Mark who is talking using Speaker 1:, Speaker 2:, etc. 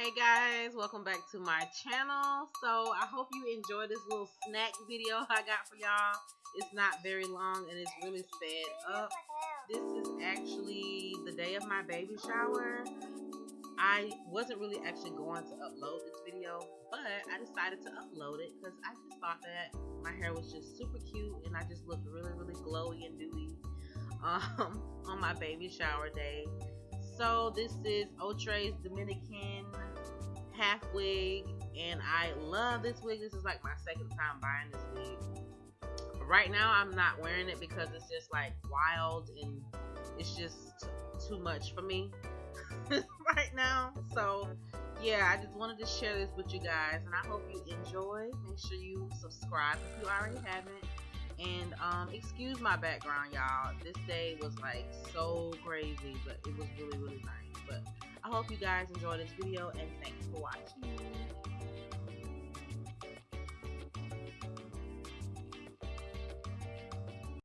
Speaker 1: Hey guys, welcome back to my channel. So I hope you enjoy this little snack video I got for y'all. It's not very long and it's really sped up. This is actually the day of my baby shower. I wasn't really actually going to upload this video, but I decided to upload it because I just thought that my hair was just super cute and I just looked really, really glowy and dewy um, on my baby shower day. So this is Outre's Dominican half wig and I love this wig. This is like my second time buying this wig. Right now I'm not wearing it because it's just like wild and it's just too much for me right now. So yeah, I just wanted to share this with you guys and I hope you enjoy. Make sure you subscribe if you already haven't. And um, excuse my background, y'all. This day was like so crazy, but it was really, really nice. But I hope you guys enjoy this video and thanks for watching.